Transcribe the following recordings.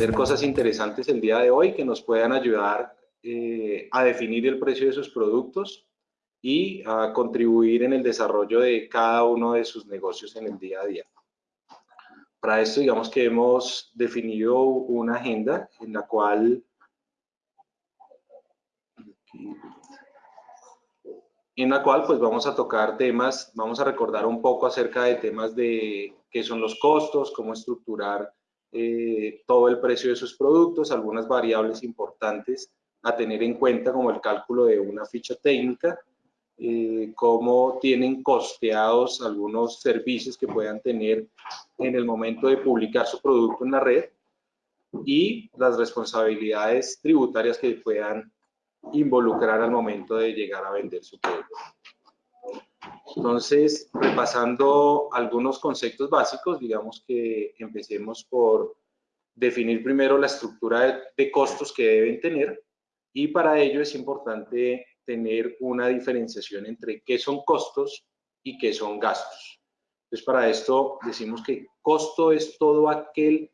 aprender cosas interesantes el día de hoy que nos puedan ayudar eh, a definir el precio de sus productos y a contribuir en el desarrollo de cada uno de sus negocios en el día a día. Para esto, digamos que hemos definido una agenda en la cual en la cual pues vamos a tocar temas, vamos a recordar un poco acerca de temas de qué son los costos, cómo estructurar eh, todo el precio de sus productos, algunas variables importantes a tener en cuenta como el cálculo de una ficha técnica, eh, cómo tienen costeados algunos servicios que puedan tener en el momento de publicar su producto en la red y las responsabilidades tributarias que puedan involucrar al momento de llegar a vender su producto. Entonces, repasando algunos conceptos básicos, digamos que empecemos por definir primero la estructura de, costos que deben tener y para ello es importante tener una diferenciación entre qué son costos y qué son gastos. Entonces, para esto decimos que costo es todo aquel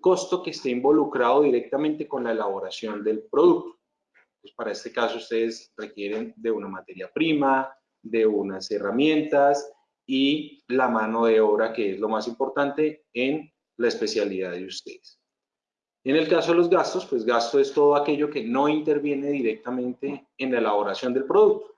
costo que esté involucrado directamente con la elaboración del producto. Pues para este caso ustedes requieren de una materia prima, de unas herramientas y la mano de obra, que es lo más importante en la especialidad de ustedes. En el caso de los gastos, pues gasto es todo aquello que no interviene directamente en la elaboración del producto.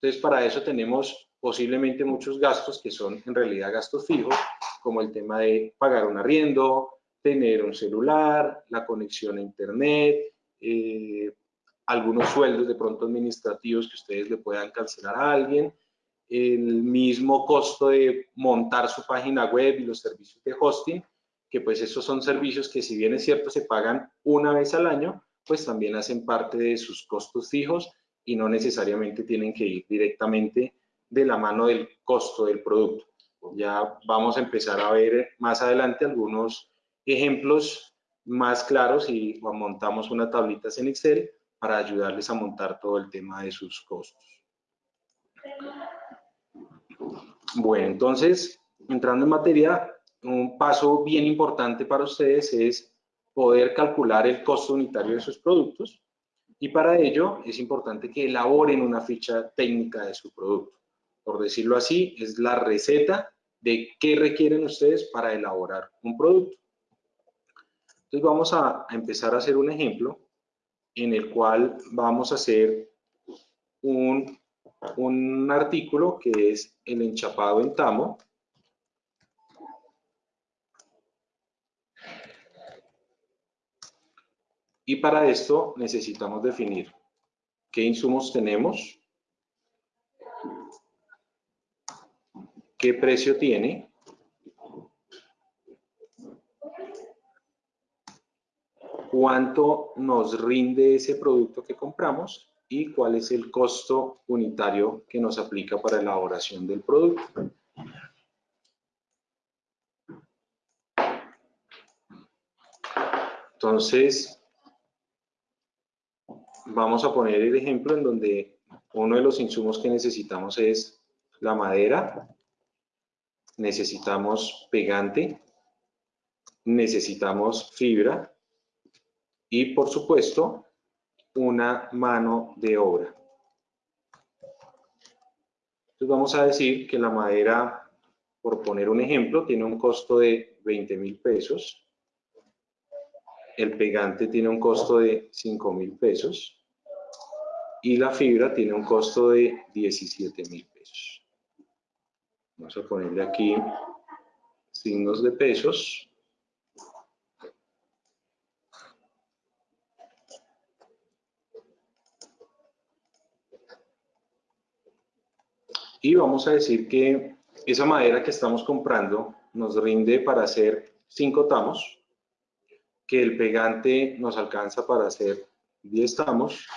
Entonces, para eso tenemos posiblemente muchos gastos que son en realidad gastos fijos, como el tema de pagar un arriendo, tener un celular, la conexión a internet, eh, algunos sueldos de pronto administrativos que ustedes le puedan cancelar a alguien, el mismo costo de montar su página web y los servicios de hosting, que pues esos son servicios que si bien es cierto se pagan una vez al año, pues también hacen parte de sus costos fijos y no necesariamente tienen que ir directamente de la mano del costo del producto. Ya vamos a empezar a ver más adelante algunos ejemplos más claros y montamos unas tablitas en Excel para ayudarles a montar todo el tema de sus costos. Bueno, entonces, entrando en materia, un paso bien importante para ustedes es poder calcular el costo unitario de sus productos y para ello es importante que elaboren una ficha técnica de su producto. Por decirlo así, es la receta de qué requieren ustedes para elaborar un producto. Entonces vamos a empezar a hacer un ejemplo en el cual vamos a hacer un, un artículo que es el enchapado en tamo. Y para esto necesitamos definir qué insumos tenemos, qué precio tiene, cuánto nos rinde ese producto que compramos y cuál es el costo unitario que nos aplica para la elaboración del producto. Entonces, vamos a poner el ejemplo en donde uno de los insumos que necesitamos es la madera, necesitamos pegante, necesitamos fibra, y por supuesto una mano de obra. Entonces vamos a decir que la madera, por poner un ejemplo, tiene un costo de 20 mil pesos. El pegante tiene un costo de 5 mil pesos. Y la fibra tiene un costo de 17 mil pesos. Vamos a ponerle aquí signos de pesos. Y vamos a decir que esa madera que estamos comprando nos rinde para hacer 5 tamos, que el pegante nos alcanza para hacer 10 tamos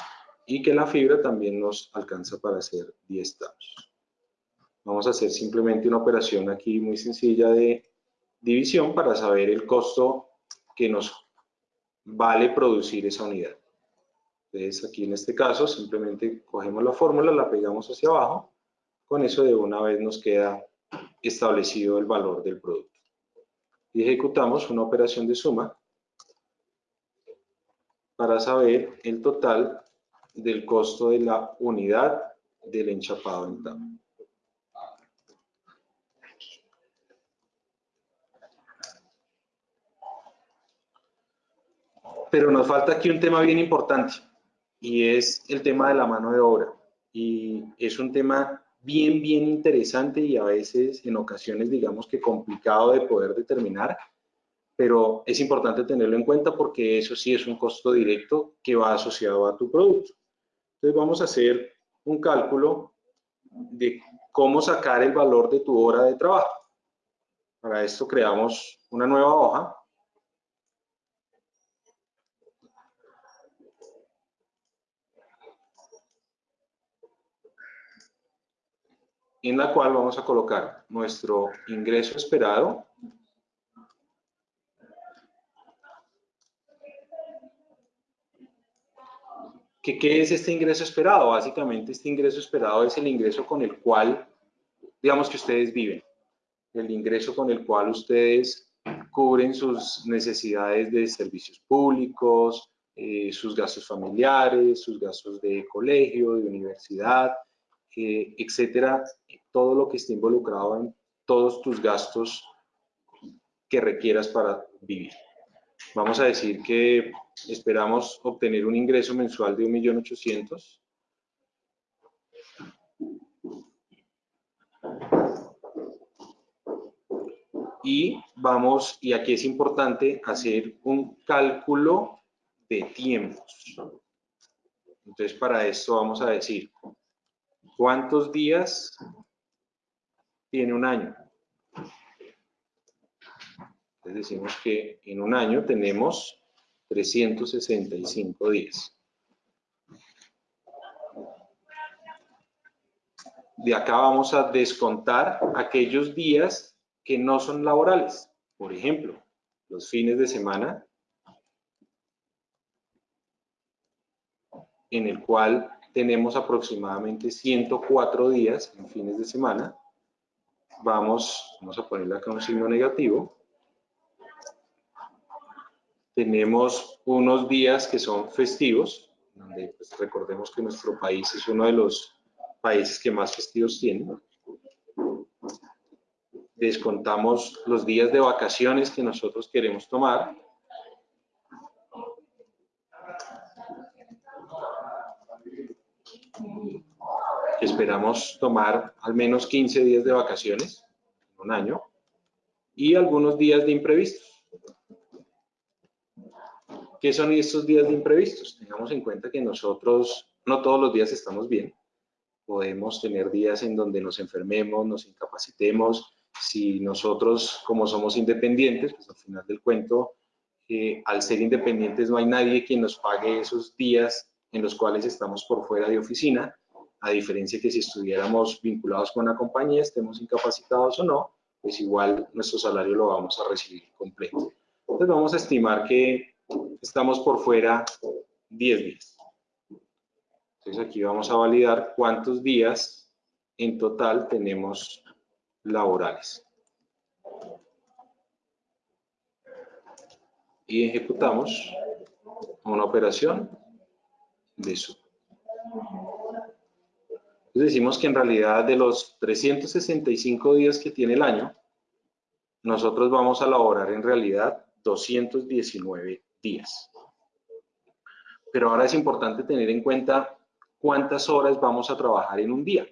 y que la fibra también nos alcanza para hacer 10 tamos. Vamos a hacer simplemente una operación aquí muy sencilla de división para saber el costo que nos vale producir esa unidad. Entonces aquí en este caso simplemente cogemos la fórmula, la pegamos hacia abajo con eso de una vez nos queda establecido el valor del producto. Y ejecutamos una operación de suma para saber el total del costo de la unidad del enchapado en tabla. Pero nos falta aquí un tema bien importante y es el tema de la mano de obra. Y es un tema bien, bien interesante y a veces en ocasiones digamos que complicado de poder determinar, pero es importante tenerlo en cuenta porque eso sí es un costo directo que va asociado a tu producto. Entonces vamos a hacer un cálculo de cómo sacar el valor de tu hora de trabajo. Para esto creamos una nueva hoja en la cual vamos a colocar nuestro ingreso esperado ¿Qué, es este ingreso esperado? Básicamente este ingreso esperado es el ingreso con el cual, digamos que ustedes viven, el ingreso con el cual ustedes cubren sus necesidades de servicios públicos, eh, sus gastos familiares, sus gastos de colegio, de universidad, eh, etcétera, todo lo que esté involucrado en todos tus gastos que requieras para vivir. Vamos a decir que esperamos obtener un ingreso mensual de 1.800.000. Y vamos, y aquí es importante hacer un cálculo de tiempos. Entonces, para esto vamos a decir, ¿cuántos días tiene un año. Entonces decimos que en un año tenemos 365 días. De acá vamos a descontar aquellos días que no son laborales. Por ejemplo, los fines de semana, en el cual tenemos aproximadamente 104 días en fines de semana, vamos, vamos a ponerle acá un signo negativo. Tenemos unos días que son festivos, donde pues, recordemos que nuestro país es uno de los países que más festivos tiene. Descontamos los días de vacaciones que nosotros queremos tomar. Esperamos tomar al menos 15 días de vacaciones en un año y algunos días de imprevistos. ¿Qué son estos días de imprevistos? Tengamos en cuenta que nosotros no todos los días estamos bien. Podemos tener días en donde nos enfermemos, nos incapacitemos. Si nosotros, como somos independientes, pues al final del cuento, eh, al ser independientes no hay nadie quien nos pague esos días en los cuales estamos por fuera de oficina a diferencia que si estuviéramos vinculados con una compañía, estemos incapacitados o no, pues igual nuestro salario lo vamos a recibir completo. Entonces vamos a estimar que estamos por fuera 10 días. Entonces aquí vamos a validar cuántos días en total tenemos laborales. Y ejecutamos una operación de eso decimos que en realidad de los 365 días que tiene el año, nosotros vamos a laborar en realidad 219 días. Pero ahora es importante tener en cuenta cuántas horas vamos a trabajar en un día.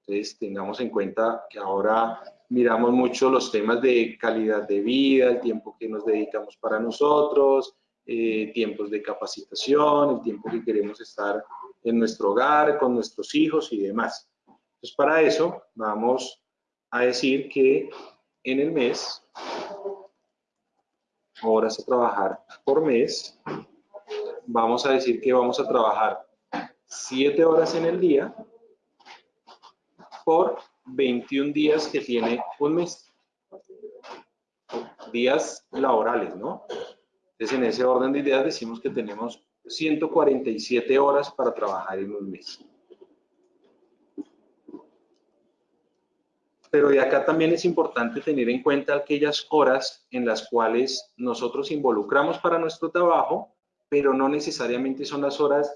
Entonces tengamos en cuenta que ahora miramos mucho los temas de calidad de vida, el tiempo que nos dedicamos para nosotros, eh, tiempos de capacitación, el tiempo que queremos estar en nuestro hogar, con nuestros hijos y demás. Entonces, para eso vamos a decir que en el mes, horas a trabajar por mes, vamos a decir que vamos a trabajar 7 horas en el día por 21 días que tiene un mes. Días laborales, ¿no? Entonces, en ese orden de ideas decimos que tenemos 147 horas para trabajar en un mes. Pero de acá también es importante tener en cuenta aquellas horas en las cuales nosotros involucramos para nuestro trabajo pero no necesariamente son las horas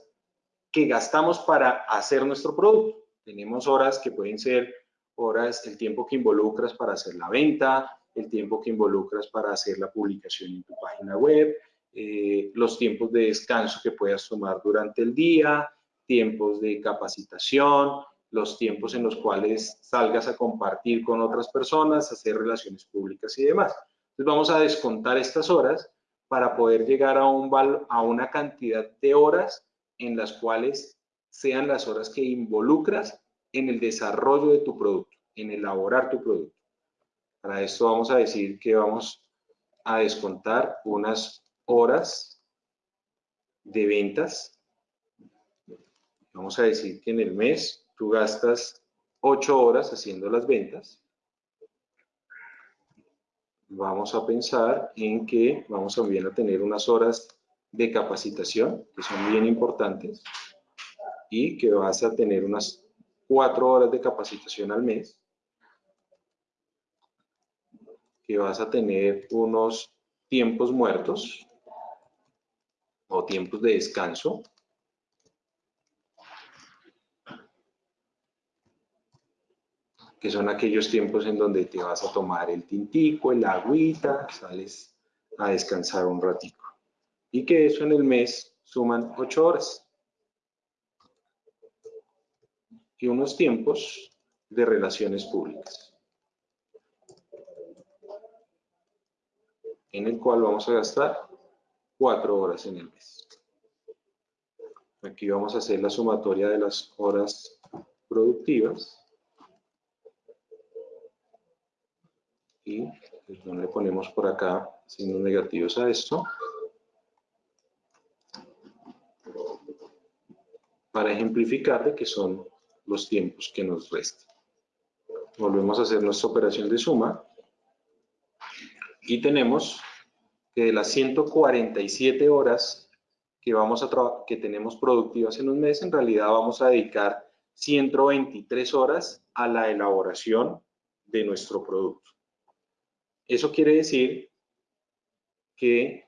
que gastamos para hacer nuestro producto. Tenemos horas que pueden ser horas, el tiempo que involucras para hacer la venta, el tiempo que involucras para hacer la publicación en tu página web, eh, los tiempos de descanso que puedas tomar durante el día, tiempos de capacitación, los tiempos en los cuales salgas a compartir con otras personas, hacer relaciones públicas y demás. Entonces vamos a descontar estas horas para poder llegar a, un a una cantidad de horas en las cuales sean las horas que involucras en el desarrollo de tu producto, en elaborar tu producto. Para esto vamos a decir que vamos a descontar unas horas de ventas. Vamos a decir que en el mes tú gastas 8 horas haciendo las ventas. Vamos a pensar en que vamos también a tener unas horas de capacitación, que son bien importantes, y que vas a tener unas 4 horas de capacitación al mes, que vas a tener unos tiempos muertos o tiempos de descanso, que son aquellos tiempos en donde te vas a tomar el tintico, el agüita, sales a descansar un ratico. Y que eso en el mes suman ocho horas. Y unos tiempos de relaciones públicas. En el cual vamos a gastar cuatro horas en el mes. Aquí vamos a hacer la sumatoria de las horas productivas. y le ponemos por acá signos negativos a esto para ejemplificar de que son los tiempos que nos restan. Volvemos a hacer nuestra operación de suma y tenemos que de las 147 horas que, vamos a que tenemos productivas en un mes, en realidad vamos a dedicar 123 horas a la elaboración de nuestro producto. Eso quiere decir que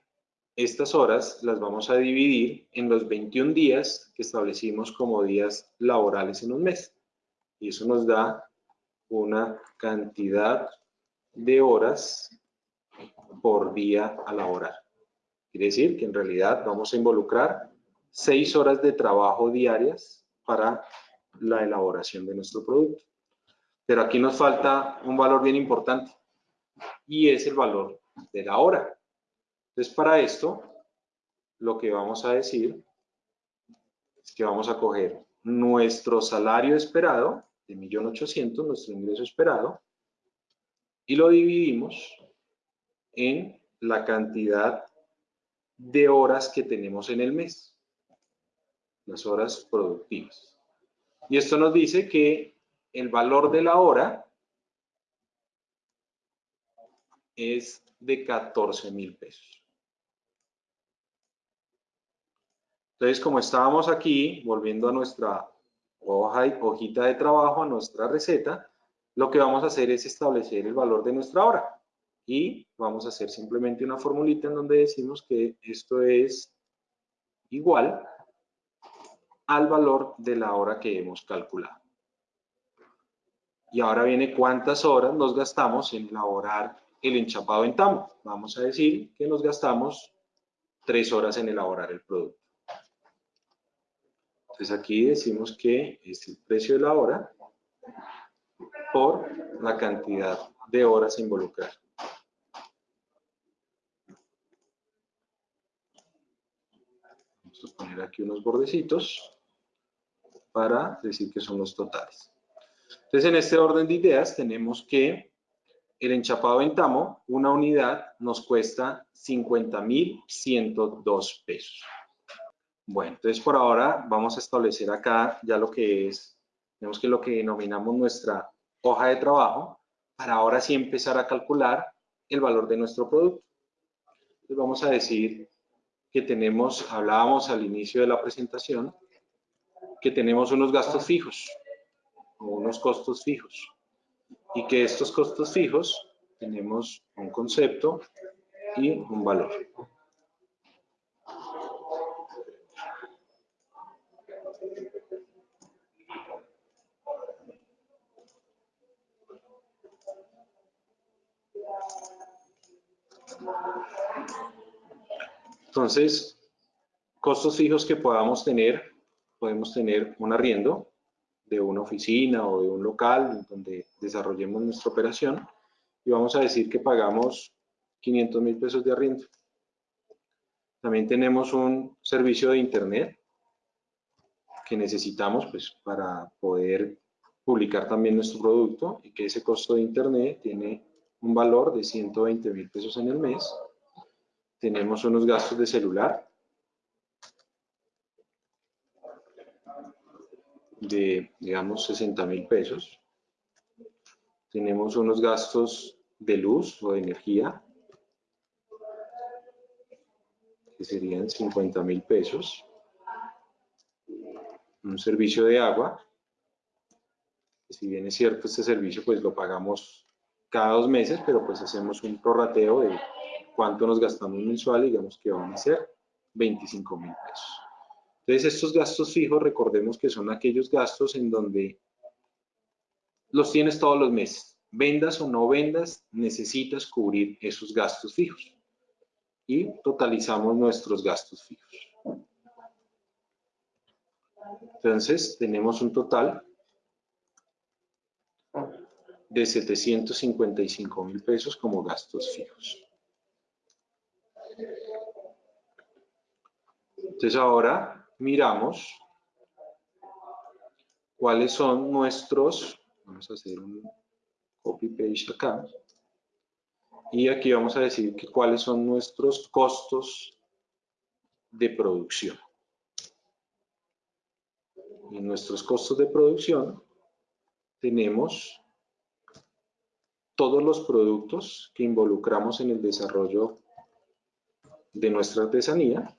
estas horas las vamos a dividir en los 21 días que establecimos como días laborales en un mes. Y eso nos da una cantidad de horas por día a laborar. Quiere decir que en realidad vamos a involucrar 6 horas de trabajo diarias para la elaboración de nuestro producto. Pero aquí nos falta un valor bien importante y es el valor de la hora. Entonces, para esto, lo que vamos a decir es que vamos a coger nuestro salario esperado de 1.800.000, nuestro ingreso esperado, y lo dividimos en la cantidad de horas que tenemos en el mes, las horas productivas. Y esto nos dice que el valor de la hora es de 14 mil pesos. Entonces, como estábamos aquí, volviendo a nuestra hoja, hojita de trabajo, a nuestra receta, lo que vamos a hacer es establecer el valor de nuestra hora. Y vamos a hacer simplemente una formulita en donde decimos que esto es igual al valor de la hora que hemos calculado. Y ahora viene cuántas horas nos gastamos en elaborar el enchapado en tamo. Vamos a decir que nos gastamos tres horas en elaborar el producto. Entonces aquí decimos que es el precio de la hora por la cantidad de horas a involucrar. Vamos a poner aquí unos bordecitos para decir que son los totales. Entonces en este orden de ideas tenemos que el enchapado en tamo, una unidad nos cuesta 50.102 pesos. Bueno, entonces por ahora vamos a establecer acá ya lo que es, tenemos que lo que denominamos nuestra hoja de trabajo, para ahora sí empezar a calcular el valor de nuestro producto. Entonces vamos a decir que tenemos, hablábamos al inicio de la presentación, que tenemos unos gastos fijos o unos costos fijos y que estos costos fijos tenemos un concepto y un valor. Entonces, costos fijos que podamos tener, podemos tener un arriendo de una oficina o de un local donde desarrollemos nuestra operación y vamos a decir que pagamos 500 mil pesos de arriendo. También tenemos un servicio de internet que necesitamos pues, para poder publicar también nuestro producto y que ese costo de internet tiene un valor de 120 mil pesos en el mes. Tenemos unos gastos de celular de, digamos, 60 mil pesos. Tenemos unos gastos de luz o de energía que serían 50 mil pesos. Un servicio de agua, si bien es cierto este servicio pues lo pagamos cada dos meses, pero pues hacemos un prorrateo de cuánto nos gastamos mensual, digamos que van a ser 25 mil pesos. Entonces estos gastos fijos, recordemos que son aquellos gastos en donde los tienes todos los meses. Vendas o no vendas, necesitas cubrir esos gastos fijos y totalizamos nuestros gastos fijos. Entonces, tenemos un total de 755 mil pesos como gastos fijos. Entonces, ahora miramos cuáles son nuestros, vamos a hacer un copy-paste acá, y aquí vamos a decir que cuáles son nuestros costos de producción. En nuestros costos de producción tenemos todos los productos que involucramos en el desarrollo de nuestra artesanía,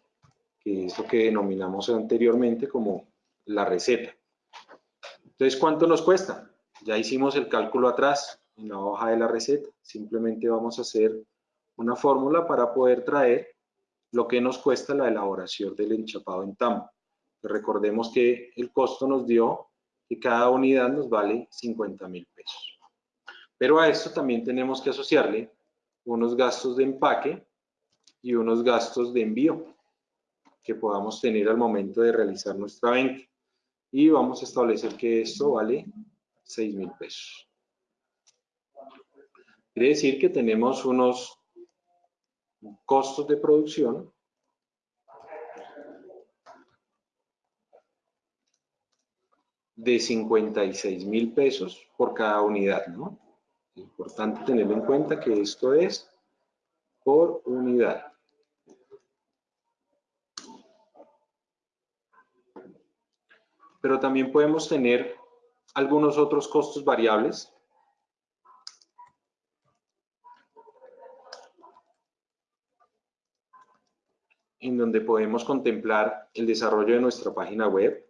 que es lo que denominamos anteriormente como la receta. Entonces, ¿cuánto nos cuesta? Ya hicimos el cálculo atrás en la hoja de la receta. Simplemente vamos a hacer una fórmula para poder traer lo que nos cuesta la elaboración del enchapado en tambo. Recordemos que el costo nos dio que cada unidad nos vale 50 mil pesos. Pero a esto también tenemos que asociarle unos gastos de empaque y unos gastos de envío que podamos tener al momento de realizar nuestra venta. Y vamos a establecer que esto vale 6 mil pesos. Quiere decir que tenemos unos costos de producción de 56 mil pesos por cada unidad, ¿no? Importante tener en cuenta que esto es por unidad. Pero también podemos tener algunos otros costos variables. En donde podemos contemplar el desarrollo de nuestra página web,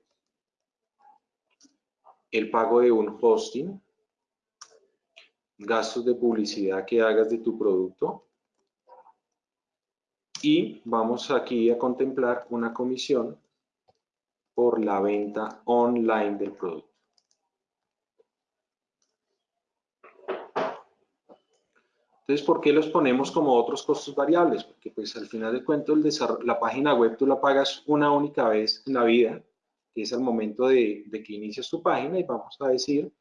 el pago de un hosting, gastos de publicidad que hagas de tu producto. Y vamos aquí a contemplar una comisión por la venta online del producto. Entonces, ¿por qué los ponemos como otros costos variables? Porque pues al final de cuentas la página web tú la pagas una única vez en la vida, que es al momento de, que inicias tu página y vamos a decir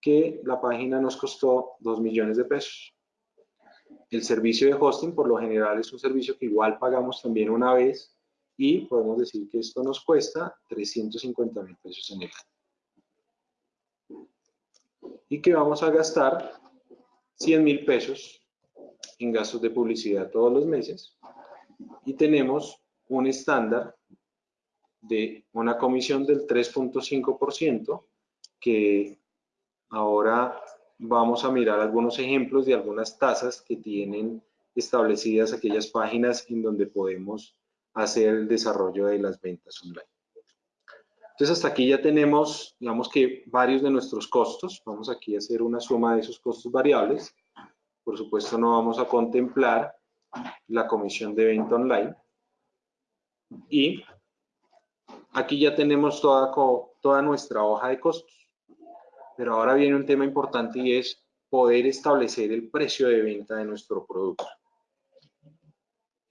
que la página nos costó 2 millones de pesos. El servicio de hosting por lo general es un servicio que igual pagamos también una vez y podemos decir que esto nos cuesta 350 mil pesos en el año. Y que vamos a gastar 100 mil pesos en gastos de publicidad todos los meses y tenemos un estándar de una comisión del 3.5% que ahora vamos a mirar algunos ejemplos de algunas tasas que tienen establecidas aquellas páginas en donde podemos hacer el desarrollo de las ventas online. Entonces hasta aquí ya tenemos, digamos que varios de nuestros costos. Vamos aquí a hacer una suma de esos costos variables. Por supuesto, no vamos a contemplar la comisión de venta online. Y aquí ya tenemos toda, toda nuestra hoja de costos. Pero ahora viene un tema importante y es poder establecer el precio de venta de nuestro producto.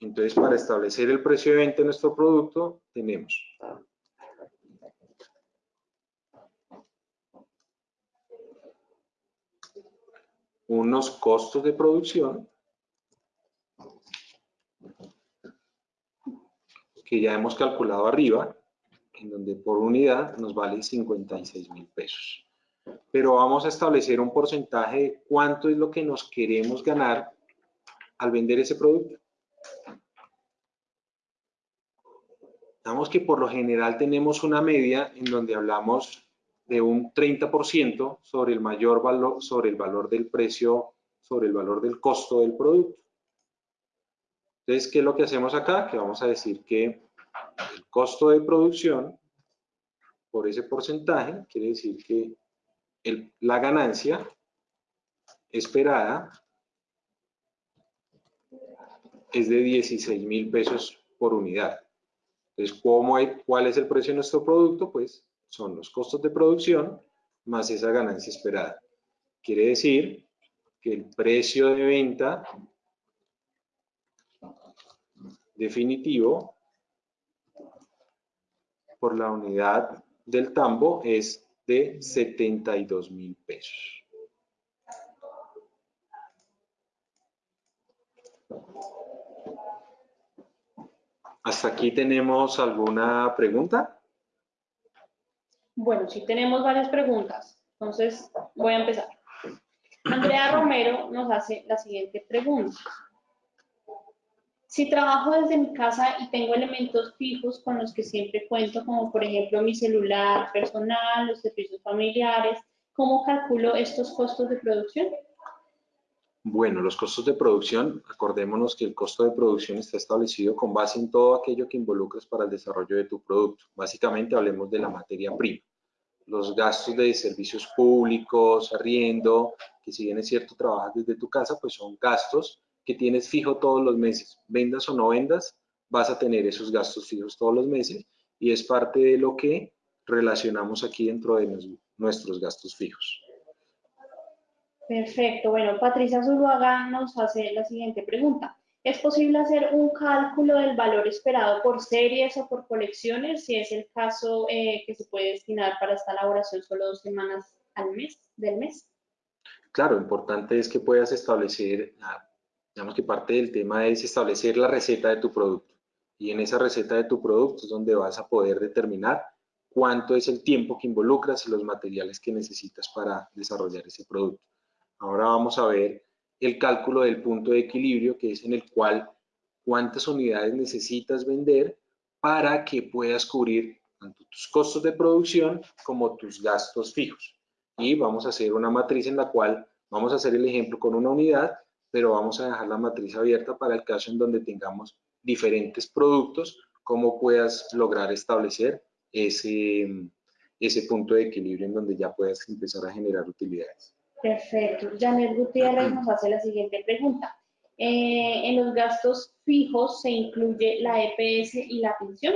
Entonces, para establecer el precio de venta de nuestro producto, tenemos unos costos de producción que ya hemos calculado arriba, en donde por unidad nos vale 56 mil pesos. Pero vamos a establecer un porcentaje de cuánto es lo que nos queremos ganar al vender ese producto. Digamos que por lo general tenemos una media en donde hablamos de un 30% sobre el mayor valor, sobre el valor del precio, sobre el valor del costo del producto. Entonces, ¿qué es lo que hacemos acá? Que vamos a decir que el costo de producción por ese porcentaje quiere decir que la ganancia esperada es de 16 mil pesos por unidad. Entonces, ¿cómo hay, ¿cuál es el precio de nuestro producto? Pues son los costos de producción más esa ganancia esperada. Quiere decir que el precio de venta definitivo por la unidad del tambo es de 72 mil pesos. ¿Hasta aquí tenemos alguna pregunta? Bueno, sí tenemos varias preguntas. Entonces, voy a empezar. Andrea Romero nos hace la siguiente pregunta. Si trabajo desde mi casa y tengo elementos fijos con los que siempre cuento, como por ejemplo mi celular personal, los servicios familiares, ¿cómo calculo estos costos de producción? Bueno, los costos de producción, acordémonos que el costo de producción está establecido con base en todo aquello que involucres para el desarrollo de tu producto. Básicamente hablemos de la materia prima. Los gastos de servicios públicos, arriendo, que si bien es cierto trabajas desde tu casa, pues son gastos que tienes fijo todos los meses. Vendas o no vendas, vas a tener esos gastos fijos todos los meses y es parte de lo que relacionamos aquí dentro de nuestros gastos fijos. Perfecto. Bueno, Patricia Zuluaga nos hace la siguiente pregunta. ¿Es posible hacer un cálculo del valor esperado por series o por colecciones, si es el caso eh, que se puede destinar para esta elaboración solo dos semanas al mes, del mes? Claro, importante es que puedas establecer, digamos que parte del tema es establecer la receta de tu producto. Y en esa receta de tu producto es donde vas a poder determinar cuánto es el tiempo que involucras y los materiales que necesitas para desarrollar ese producto. Ahora vamos a ver el cálculo del punto de equilibrio, que es en el cual cuántas unidades necesitas vender para que puedas cubrir tanto tus costos de producción como tus gastos fijos. Y vamos a hacer una matriz en la cual vamos a hacer el ejemplo con una unidad, pero vamos a dejar la matriz abierta para el caso en donde tengamos diferentes productos, cómo puedas lograr establecer ese, ese punto de equilibrio en donde ya puedas empezar a generar utilidades. Perfecto. Janet Gutiérrez nos hace la siguiente pregunta. Eh, ¿En los gastos fijos se incluye la EPS y la pensión?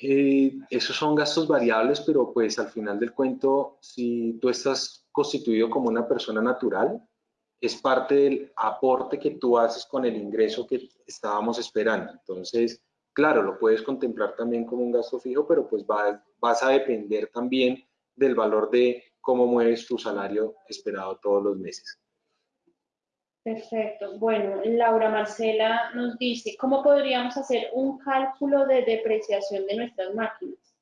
Eh, esos son gastos variables, pero pues al final del cuento, si tú estás constituido como una persona natural, es parte del aporte que tú haces con el ingreso que estábamos esperando. Entonces, claro, lo puedes contemplar también como un gasto fijo, pero pues vas a depender también del valor de cómo mueves tu salario esperado todos los meses. Perfecto. Bueno, Laura Marcela nos dice, ¿cómo podríamos hacer un cálculo de depreciación de nuestras máquinas?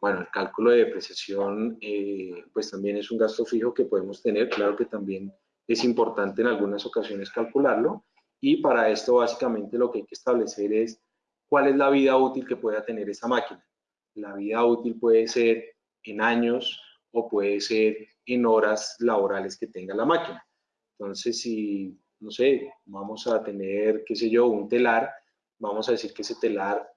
Bueno, el cálculo de depreciación, eh, pues también es un gasto fijo que podemos tener. Claro que también es importante en algunas ocasiones calcularlo. Y para esto, básicamente, lo que hay que establecer es cuál es la vida útil que pueda tener esa máquina. La vida útil puede ser en años, o puede ser en horas laborales que tenga la máquina. Entonces, si, no sé, vamos a tener, qué sé yo, un telar, vamos a decir que ese telar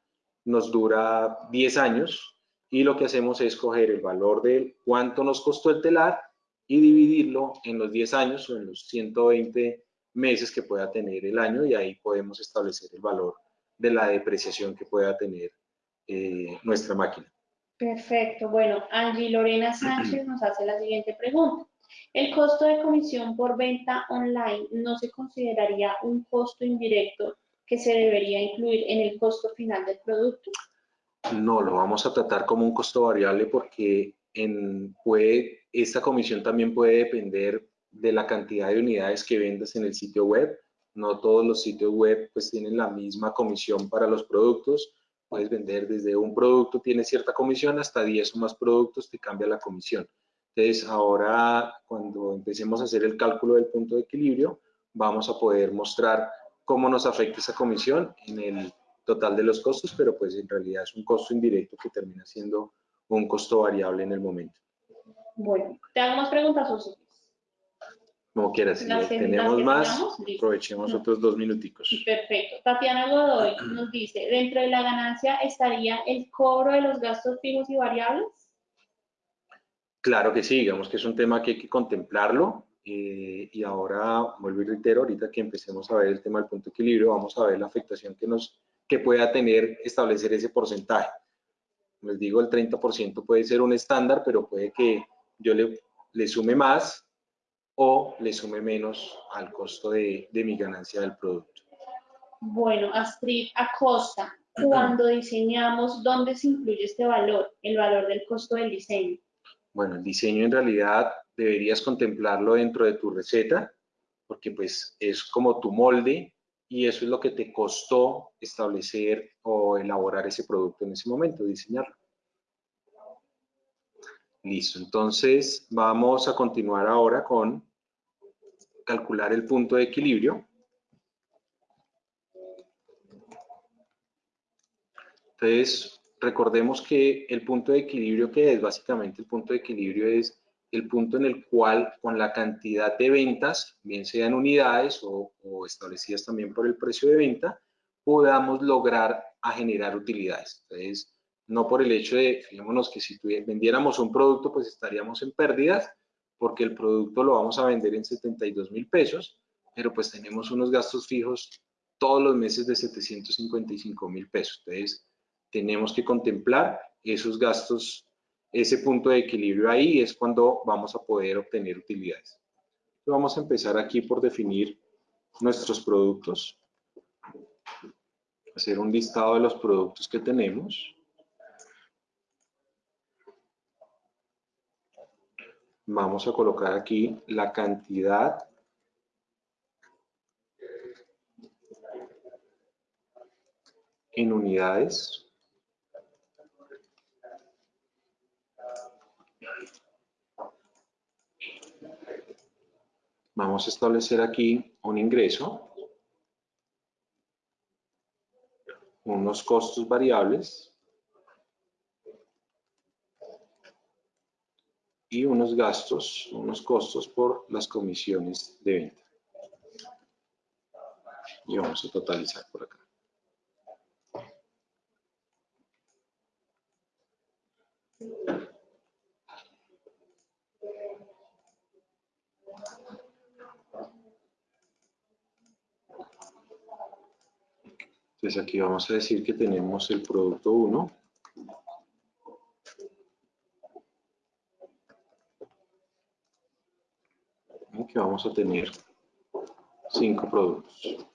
nos dura 10 años y lo que hacemos es coger el valor de cuánto nos costó el telar y dividirlo en los 10 años o en los 120 meses que pueda tener el año y ahí podemos establecer el valor de la depreciación que pueda tener eh, nuestra máquina. Perfecto. Bueno, Angie Lorena Sánchez nos hace la siguiente pregunta. ¿El costo de comisión por venta online no se consideraría un costo indirecto que se debería incluir en el costo final del producto? No, lo vamos a tratar como un costo variable porque en, puede, esta comisión también puede depender de la cantidad de unidades que vendas en el sitio web. No todos los sitios web pues tienen la misma comisión para los productos. Puedes vender desde un producto, tiene cierta comisión, hasta 10 o más productos te cambia la comisión. Entonces, ahora cuando empecemos a hacer el cálculo del punto de equilibrio, vamos a poder mostrar cómo nos afecta esa comisión en el total de los costos, pero pues en realidad es un costo indirecto que termina siendo un costo variable en el momento. Bueno, te hago más preguntas, José. Como quieras, si tenemos más, aprovechemos otros dos minuticos. Perfecto. Tatiana Godoy nos dice, ¿dentro de la ganancia estaría el cobro de los gastos fijos y variables? Claro que sí, digamos que es un tema que hay que contemplarlo. Eh, y ahora, vuelvo y reitero, ahorita que empecemos a ver el tema del punto de equilibrio, vamos a ver la afectación que, nos, que pueda tener establecer ese porcentaje. Les digo, el 30% puede ser un estándar, pero puede que yo le, le sume más o le sume menos al costo de, mi ganancia del producto. Bueno, Astrid Acosta, cuando diseñamos, ¿dónde se incluye este valor, el valor del costo del diseño? Bueno, el diseño en realidad deberías contemplarlo dentro de tu receta, porque pues es como tu molde y eso es lo que te costó establecer o elaborar ese producto en ese momento, diseñarlo. Listo, entonces vamos a continuar ahora con calcular el punto de equilibrio. Entonces, recordemos que el punto de equilibrio que es, básicamente el punto de equilibrio es el punto en el cual con la cantidad de ventas, bien sean unidades o, establecidas también por el precio de venta, podamos lograr generar utilidades. Entonces, no por el hecho de, fijémonos que si vendiéramos un producto, pues estaríamos en pérdidas, porque el producto lo vamos a vender en 72 mil pesos, pero pues tenemos unos gastos fijos todos los meses de 755 mil pesos. Entonces, tenemos que contemplar esos gastos, ese punto de equilibrio ahí es cuando vamos a poder obtener utilidades. Vamos a empezar aquí por definir nuestros productos, hacer un listado de los productos que tenemos. Vamos a colocar aquí la cantidad en unidades. Vamos a establecer aquí un ingreso, unos costos variables y unos gastos, unos costos por las comisiones de venta. Y vamos a totalizar por acá. Entonces aquí vamos a decir que tenemos el producto 1 que vamos a tener cinco productos.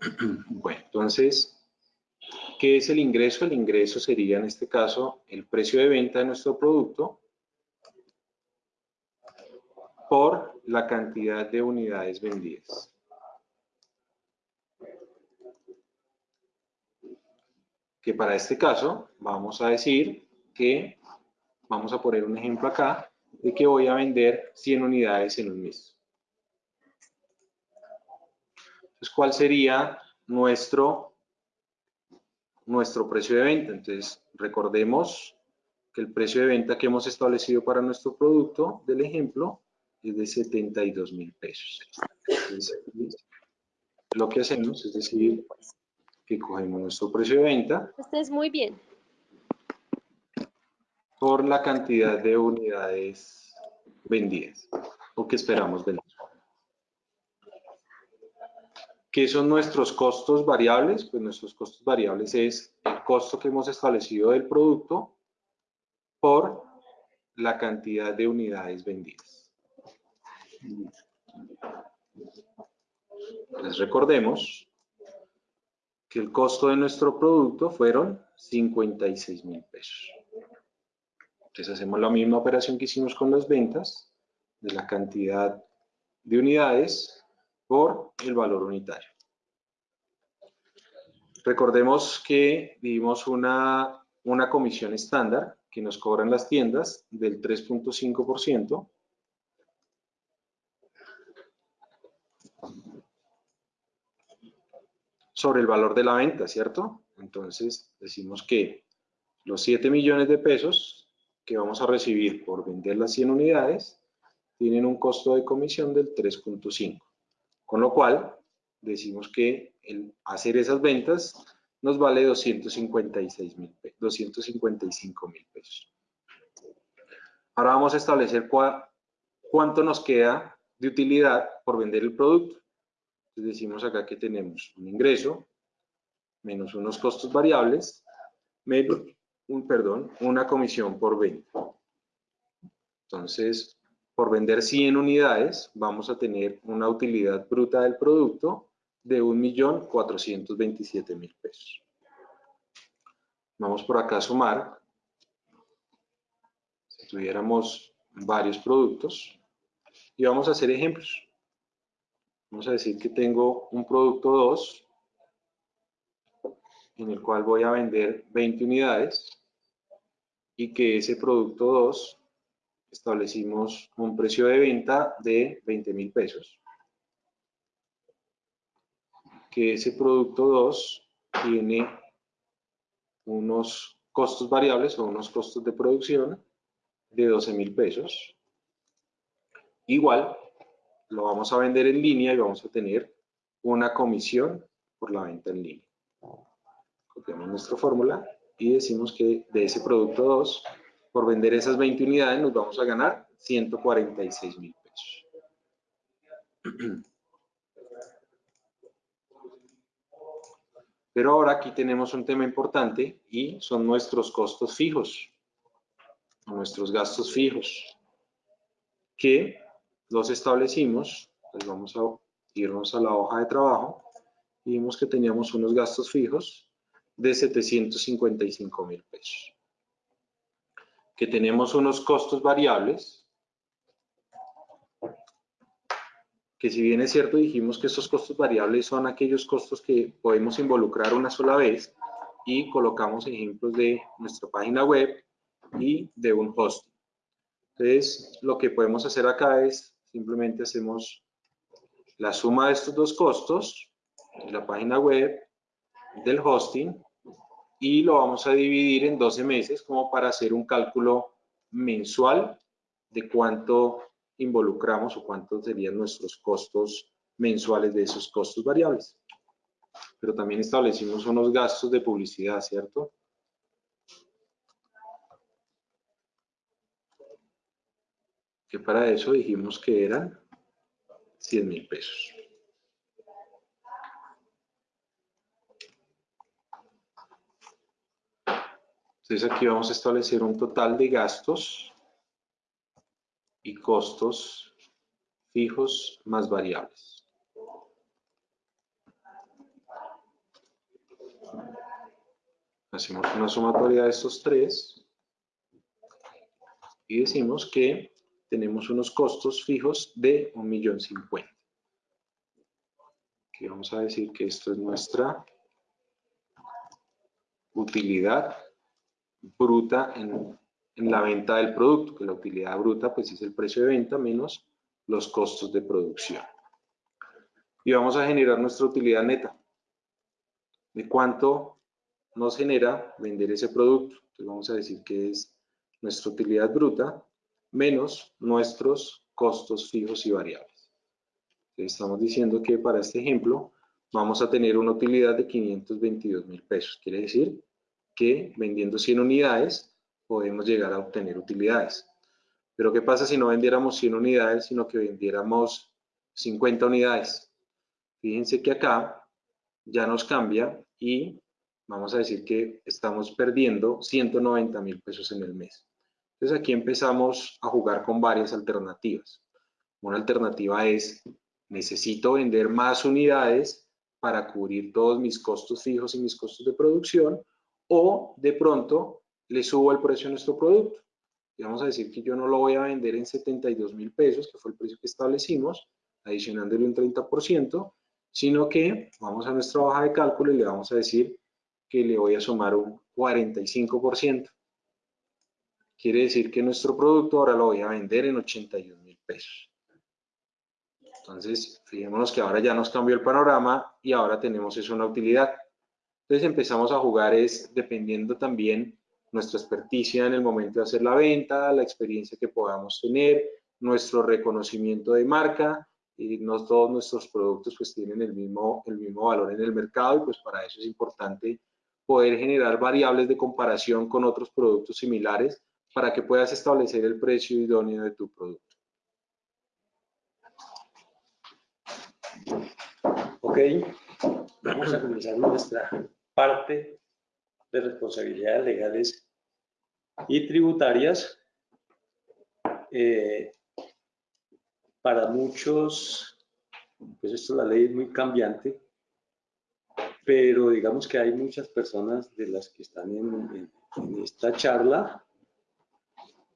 Bueno, entonces, ¿qué es el ingreso? El ingreso sería en este caso el precio de venta de nuestro producto por la cantidad de unidades vendidas. que para este caso vamos a decir que, vamos a poner un ejemplo acá, de que voy a vender 100 unidades en un mes. Entonces, ¿cuál sería nuestro, nuestro precio de venta? Entonces, recordemos que el precio de venta que hemos establecido para nuestro producto del ejemplo es de 72 mil pesos. lo que hacemos es decir, que cogemos nuestro precio de venta. Este es muy bien. Por la cantidad de unidades vendidas o que esperamos vender. ¿Qué son nuestros costos variables? Pues nuestros costos variables es el costo que hemos establecido del producto por la cantidad de unidades vendidas. Les recordemos que el costo de nuestro producto fueron 56 mil pesos. Entonces hacemos la misma operación que hicimos con las ventas, de la cantidad de unidades por el valor unitario. Recordemos que vimos una, una comisión estándar que nos cobran las tiendas del 3.5%. sobre el valor de la venta, ¿cierto? Entonces decimos que los 7 millones de pesos que vamos a recibir por vender las 100 unidades tienen un costo de comisión del 3.5. Con lo cual, decimos que el hacer esas ventas nos vale 256 mil 255 mil pesos. Ahora vamos a establecer cuánto nos queda de utilidad por vender el producto. Decimos acá que tenemos un ingreso menos unos costos variables menos un, perdón, una comisión por venta. Entonces, por vender 100 unidades, vamos a tener una utilidad bruta del producto de 1.427.000 pesos. Vamos por acá a sumar. Si tuviéramos varios productos, y vamos a hacer ejemplos. Vamos a decir que tengo un producto 2, en el cual voy a vender 20 unidades, y que ese producto 2 establecimos un precio de venta de 20 mil pesos. Que ese producto 2 tiene unos costos variables o unos costos de producción de 12 mil pesos. Igual, lo vamos a vender en línea y vamos a tener una comisión por la venta en línea. Copiamos nuestra fórmula y decimos que de ese producto 2 por vender esas 20 unidades nos vamos a ganar 146 mil pesos. Pero ahora aquí tenemos un tema importante y son nuestros costos fijos, nuestros gastos fijos, que los establecimos, pues vamos a irnos a la hoja de trabajo y vimos que teníamos unos gastos fijos de 755 mil pesos que tenemos unos costos variables, que si bien es cierto dijimos que estos costos variables son aquellos costos que podemos involucrar una sola vez y colocamos ejemplos de nuestra página web y de un hosting. Entonces, lo que podemos hacer acá es simplemente hacemos la suma de estos dos costos, la página web, del hosting y lo vamos a dividir en 12 meses como para hacer un cálculo mensual de cuánto involucramos o cuántos serían nuestros costos mensuales de esos costos variables. Pero también establecimos unos gastos de publicidad, ¿cierto? Que para eso dijimos que eran 100 mil pesos. Entonces aquí vamos a establecer un total de gastos y costos fijos más variables. Hacemos una sumatoria de estos tres y decimos que tenemos unos costos fijos de 1.050.000. Aquí vamos a decir que esto es nuestra utilidad bruta en, la venta del producto, que la utilidad bruta pues es el precio de venta menos los costos de producción. Y vamos a generar nuestra utilidad neta. ¿De cuánto nos genera vender ese producto? Entonces vamos a decir que es nuestra utilidad bruta menos nuestros costos fijos y variables. estamos diciendo que para este ejemplo vamos a tener una utilidad de 522 mil pesos. Quiere decir que vendiendo 100 unidades podemos llegar a obtener utilidades. Pero ¿qué pasa si no vendiéramos 100 unidades, sino que vendiéramos 50 unidades? Fíjense que acá ya nos cambia y vamos a decir que estamos perdiendo 190 mil pesos en el mes. Entonces aquí empezamos a jugar con varias alternativas. Una alternativa es, necesito vender más unidades para cubrir todos mis costos fijos y mis costos de producción, o de pronto le subo el precio a nuestro producto. Y vamos a decir que yo no lo voy a vender en 72 mil pesos, que fue el precio que establecimos, adicionándole un 30%, sino que vamos a nuestra hoja de cálculo y le vamos a decir que le voy a sumar un 45%. Quiere decir que nuestro producto ahora lo voy a vender en 81 mil pesos. Entonces, fijémonos que ahora ya nos cambió el panorama y ahora tenemos eso una utilidad. Entonces empezamos a jugar es dependiendo también nuestra experticia en el momento de hacer la venta, la experiencia que podamos tener, nuestro reconocimiento de marca, y no todos nuestros productos pues tienen el mismo, el mismo valor en el mercado y pues para eso es importante poder generar variables de comparación con otros productos similares para que puedas establecer el precio idóneo de tu producto. Ok, vamos a comenzar nuestra parte de responsabilidades legales y tributarias. Eh, para muchos, pues esto la ley es muy cambiante, pero digamos que hay muchas personas de las que están en, esta charla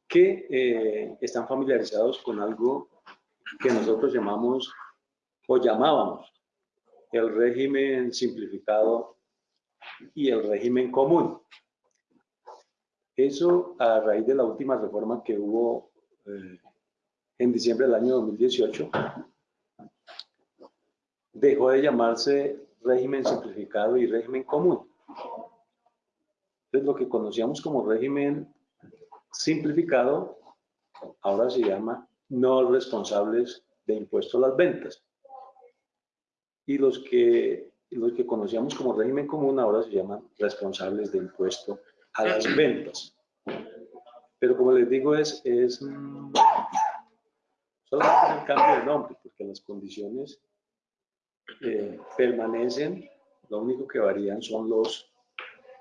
que eh, están familiarizados con algo que nosotros llamamos o llamábamos el régimen simplificado y el régimen común. Eso a raíz de la última reforma que hubo eh, en diciembre del año 2018, dejó de llamarse régimen simplificado y régimen común. Entonces lo que conocíamos como régimen simplificado, ahora se llama no responsables de impuestos a las ventas. Y los que los que conocíamos como régimen común ahora se llaman responsables de impuesto a las ventas. Pero como les digo, es, es mm, solamente un cambio de nombre, porque las condiciones eh, permanecen, lo único que varían son los,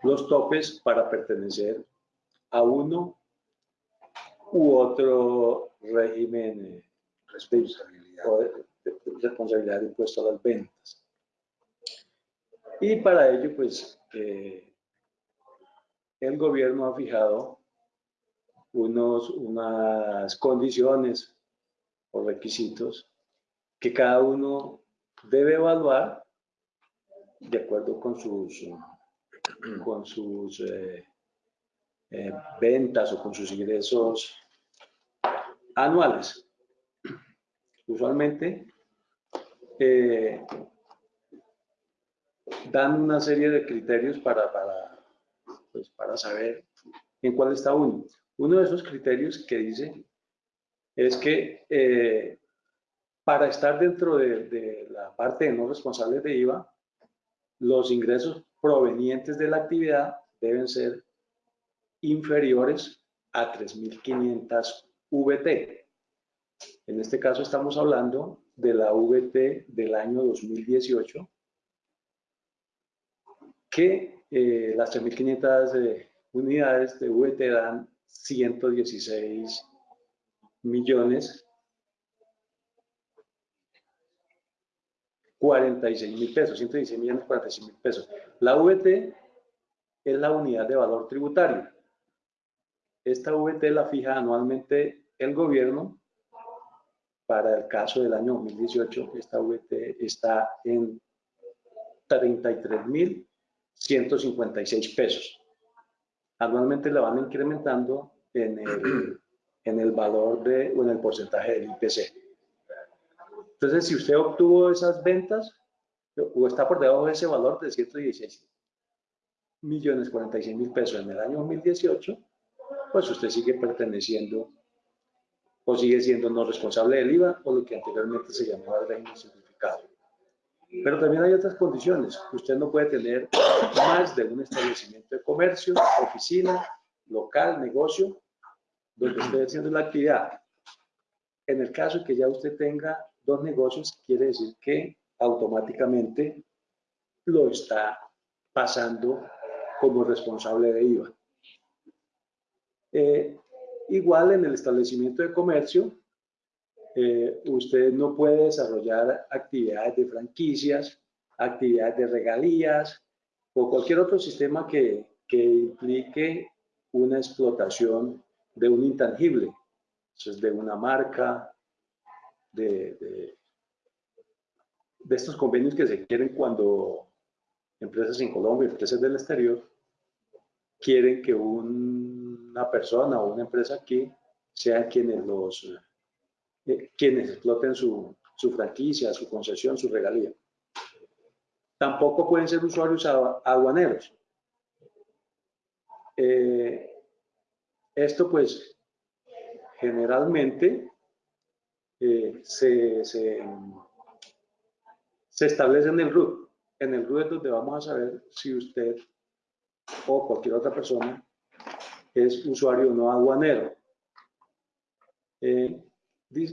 los topes para pertenecer a uno u otro régimen eh, responsabilidad. De, responsabilidad de impuesto a las ventas. Y para ello, pues, eh, el gobierno ha fijado unos, unas condiciones o requisitos que cada uno debe evaluar de acuerdo con sus, con sus eh, eh, ventas o con sus ingresos anuales. Usualmente, dan una serie de criterios para, para, pues, para saber en cuál está uno. Uno de esos criterios que dice es que eh, para estar dentro de, de, la parte de no responsables de IVA, los ingresos provenientes de la actividad deben ser inferiores a 3.500 VT. En este caso estamos hablando de la VT del año 2018, que eh, las 3.500 eh, unidades de VT dan 116 millones 46 mil pesos, 116 millones 46 mil pesos. La VT es la unidad de valor tributario. Esta VT la fija anualmente el gobierno. Para el caso del año 2018, esta VT está en 33 mil 156 pesos. Anualmente la van incrementando en el, en el valor de, o en el porcentaje del IPC. Entonces, si usted obtuvo esas ventas o está por debajo de ese valor de 116 millones 46 mil pesos en el año 2018, pues usted sigue perteneciendo o sigue siendo no responsable del IVA o lo que anteriormente se llamaba el régimen. Pero también hay otras condiciones. Usted no puede tener más de un establecimiento de comercio, oficina, local, negocio, donde esté haciendo la actividad. En el caso que ya usted tenga dos negocios, quiere decir que automáticamente lo está pasando como responsable de IVA. Eh, igual en el establecimiento de comercio, eh, usted no puede desarrollar actividades de franquicias, actividades de regalías o cualquier otro sistema que, que implique una explotación de un intangible, eso es de una marca, de, de, de estos convenios que se quieren cuando empresas en Colombia, empresas del exterior, quieren que una persona o una empresa aquí sean quienes los eh, quienes exploten su, su, franquicia, su concesión, su regalía. Tampoco pueden ser usuarios aduaneros. Eh, esto pues generalmente eh, se, se, se establece en el RUT. En el RUT es donde vamos a saber si usted o cualquier otra persona es usuario no aduanero. Eh,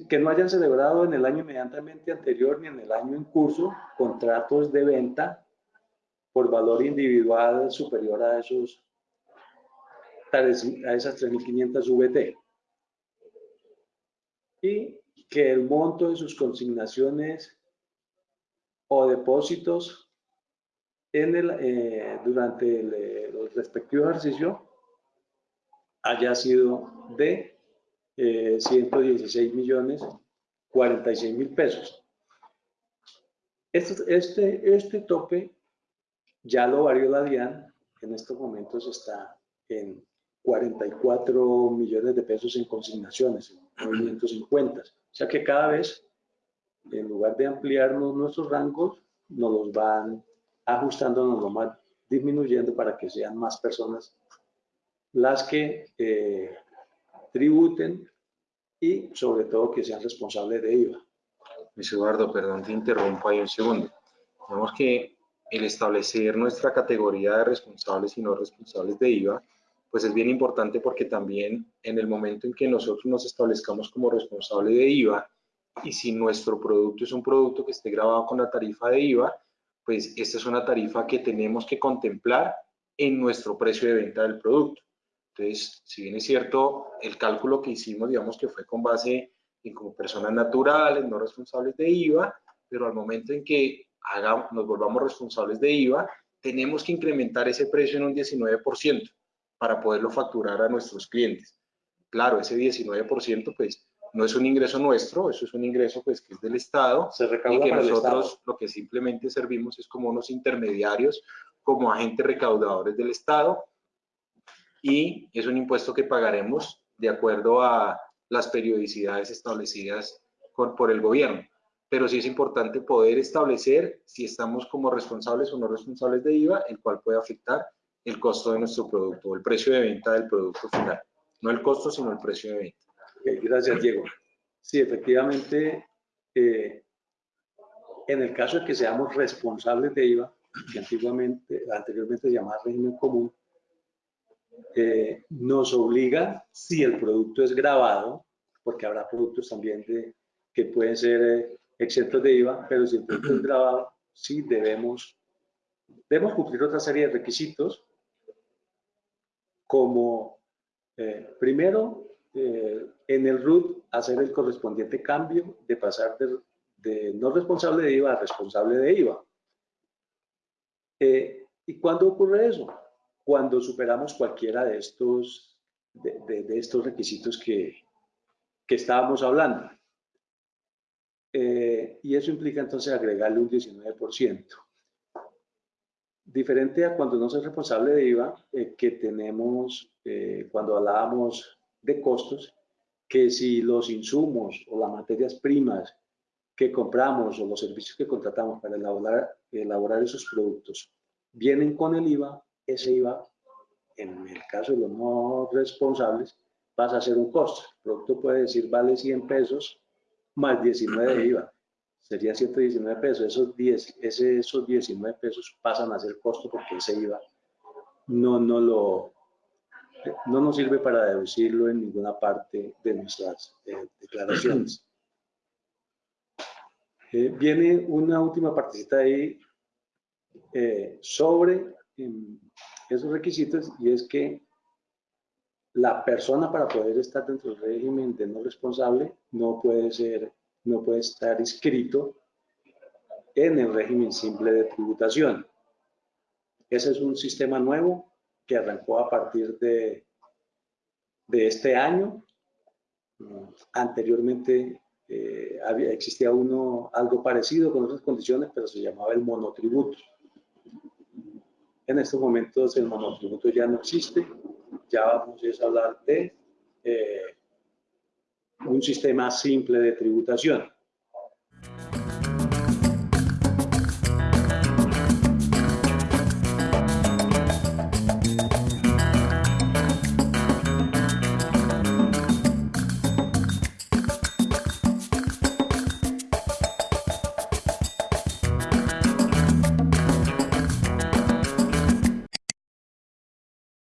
que no hayan celebrado en el año inmediatamente anterior ni en el año en curso contratos de venta por valor individual superior a esos a esas 3.500 VT. Y que el monto de sus consignaciones o depósitos en el, eh, durante el, el, respectivo ejercicio haya sido de eh, 116 millones 46 mil pesos. Este, este, este tope ya lo varió la DIAN, en estos momentos está en 44 millones de pesos en consignaciones, en movimientos en cuentas. O sea que cada vez, en lugar de ampliarnos nuestros rangos, nos los van ajustando, nos los van disminuyendo para que sean más personas las que eh, tributen y sobre todo que sean responsables de IVA. Luis Eduardo, perdón, te interrumpo ahí un segundo. Tenemos que el establecer nuestra categoría de responsables y no responsables de IVA, pues es bien importante porque también en el momento en que nosotros nos establezcamos como responsable de IVA y si nuestro producto es un producto que esté grabado con la tarifa de IVA, pues esta es una tarifa que tenemos que contemplar en nuestro precio de venta del producto. Entonces, si bien es cierto, el cálculo que hicimos, digamos que fue con base en como personas naturales, no responsables de IVA, pero al momento en que hagamos, nos volvamos responsables de IVA, tenemos que incrementar ese precio en un 19% para poderlo facturar a nuestros clientes. Claro, ese 19% pues no es un ingreso nuestro, eso es un ingreso pues que es del Estado Se y que nosotros lo que simplemente servimos es como unos intermediarios, como agentes recaudadores del Estado y es un impuesto que pagaremos de acuerdo a las periodicidades establecidas por, el gobierno. Pero sí es importante poder establecer si estamos como responsables o no responsables de IVA, el cual puede afectar el costo de nuestro producto, el precio de venta del producto final. No el costo, sino el precio de venta. Gracias, Diego. Sí, efectivamente, eh, en el caso de que seamos responsables de IVA, que antiguamente, anteriormente se llamaba régimen común, eh, nos obliga, si el producto es grabado, porque habrá productos también que pueden ser eh, exentos de IVA, pero si el producto es grabado, sí debemos, debemos cumplir otra serie de requisitos, como eh, primero, eh, en el RUT hacer el correspondiente cambio de pasar de, de, no responsable de IVA a responsable de IVA. ¿Y cuándo ocurre eso? Cuando superamos cualquiera de estos, de, de, de estos requisitos que, que estábamos hablando. Eh, y eso implica entonces agregarle un 19%. Diferente a cuando no soy responsable de IVA, eh, que tenemos, eh, cuando hablábamos de costos, que si los insumos o las materias primas que compramos o los servicios que contratamos para elaborar, elaborar esos productos vienen con el IVA, ese IVA, en el caso de los no responsables, pasa a ser un costo. El producto puede decir vale 100 pesos más 19 de IVA. Sería 119 pesos. Esos, 10, ese, esos 19 pesos pasan a ser costo porque ese IVA no, no, lo, no nos sirve para deducirlo en ninguna parte de nuestras eh, declaraciones. Eh, viene una última partecita ahí eh, sobre esos requisitos y es que la persona para poder estar dentro del régimen de no responsable no puede ser, no puede estar inscrito en el régimen simple de tributación. Ese es un sistema nuevo que arrancó a partir de, de este año. Anteriormente eh, existía uno algo parecido con otras condiciones, pero se llamaba el monotributo. En estos momentos el monotributo ya no existe, ya vamos a hablar de eh, un sistema simple de tributación.